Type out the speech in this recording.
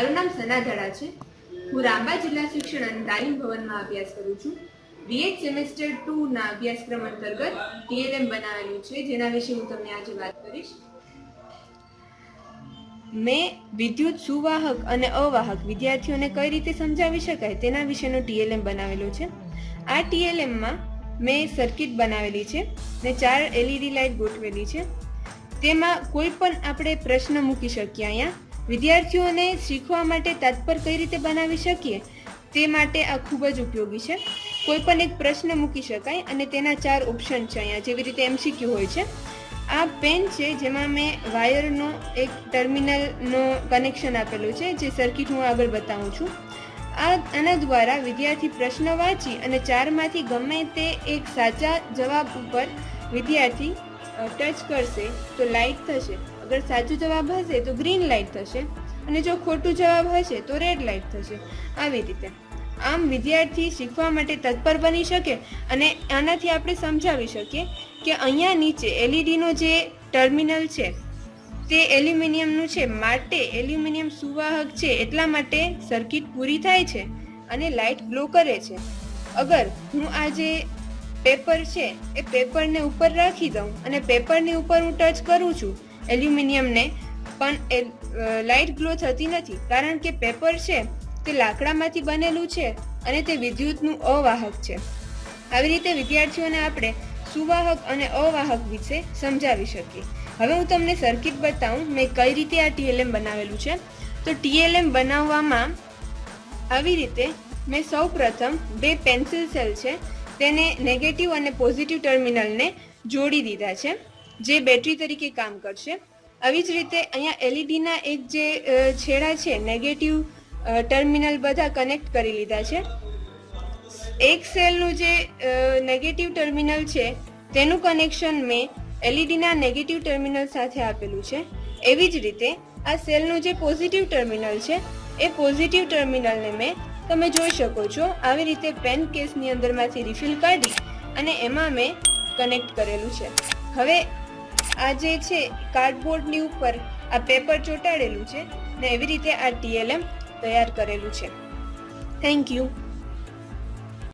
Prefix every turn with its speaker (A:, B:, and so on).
A: મારું નામ સના ધડા છે. હું રાંબા જિલ્લા શિક્ષણ અને તાલીમ ભવનમાં અભ્યાસ કરું છું. બીએડ સેમેસ્ટર ટુના અભ્યાસક્રમ અંતર્ગત ટીએલએમ બનાવેલું છે, જેના વિશે હું તમને આજે વાત કરીશ. મેં વિદ્યુત સુવાહક અને અવાહક વિદ્યાર્થીઓને કઈ રીતે સમજાવી શકાય તેના વિશેનો ટીએલએમ બનાવેલો છે. આ ટીએલએમમાં મેં સર્કિટ બનાવેલી છે ને ચાર એલઈડી લાઇટ ગોઠવેલી છે. તેમાં કોઈ પણ આપણે પ્રશ્ન મૂકી શકીએ અહીંયા. વિદ્યાર્થીઓને શીખવા માટે તત્પર કઈ રીતે બનાવી શકીએ તે માટે આ ખૂબ જ ઉપયોગી છે. કોઈ પણ એક પ્રશ્ન મૂકી શકાય અને તેના ચાર ઓપ્શન છે અહીંયા જેવી રીતે એમસીક્યુ હોય છે. આ પેન છે જેમાં મેં વાયરનો એક ટર્મિનલનો કનેક્શન આપેલું છે જે સર્કિટ હું આગળ બતાવું છું. આ આના દ્વારા વિદ્યાર્થી પ્રશ્ન વાંચી અને ચારમાંથી ગમે તે એક સાચા જવાબ ઉપર વિદ્યાર્થી ટચ કરશે તો લાઇટ થશે. અગર સાચો જવાબ હશે તો ગ્રીન લાઇટ થશે અને જો ખોટું જવાબ હશે તો રેડ લાઇટ થશે. આવી રીતે. આમ વિદ્યાર્થી શીખવા માટે તત્પર બની શકે અને આનાથી આપણે સમજાવી શકીએ કે અહીંયા નીચે એલઈડીનો જે ટર્મિનલ છે, તે એલ્યુમિનિયમનું છે. માટે એલ્યુમિનિયમ સુવાહક છે એટલા માટે સર્કિટ પૂરી થાય છે અને લાઇટ ગ્લો કરે છે. અગર હું આ જે પેપર છે, એ પેપરને ઉપર રાખી દઉં અને પેપરની ઉપર હું ટચ કરું છું એલ્યુમિનિયમને પણ એ લાઇટ ગ્લો થતી નથી. કારણ કે પેપર છે તે લાકડામાંથી બનેલું છે અને તે વિદ્યુતનું અવાહક છે. આવી રીતે વિદ્યાર્થીઓને આપણે સુવાહક અને અવાહક વિશે સમજાવી શકીએ. હવે હું તમને સર્કિટ બતાવું, મેં કઈ રીતે આ ટીએલએમ બનાવેલું છે. તો ટીએલએમ બનાવવામાં આવી રીતે મેં સૌ પ્રથમ બે પેન્સિલ સેલ છે, તેને નેગેટિવ અને પોઝિટિવ ટર્મિનલને જોડી દીધા છે. જે બેટરી તરીકે કામ કરશે. આવી જ રીતે અહીંયા એલઈડીના એક જે છેડા છે નેગેટિવ ટર્મિનલ બધા કનેક્ટ કરી લીધા છે. એક સેલનું જે નેગેટિવ ટર્મિનલ છે, તેનું કનેક્શન મેં એલઈડીના નેગેટિવ ટર્મિનલ સાથે આપેલું છે. એવી જ રીતે આ સેલનું જે પોઝિટિવ ટર્મિનલ છે, એ પોઝિટિવ ટર્મિનલને મેં તમે જોઈ શકો છો. આવી રીતે પેન કેસની અંદરમાંથી રિફિલ કાઢી અને એમાં મેં કનેક્ટ કરેલું છે. હવે આ જે છે કાર્ડબોર્ડની ઉપર આ પેપર ચોંટાડેલું છે ને એવી રીતે આ ટીએલએમ તૈયાર કરેલું છે. Thank you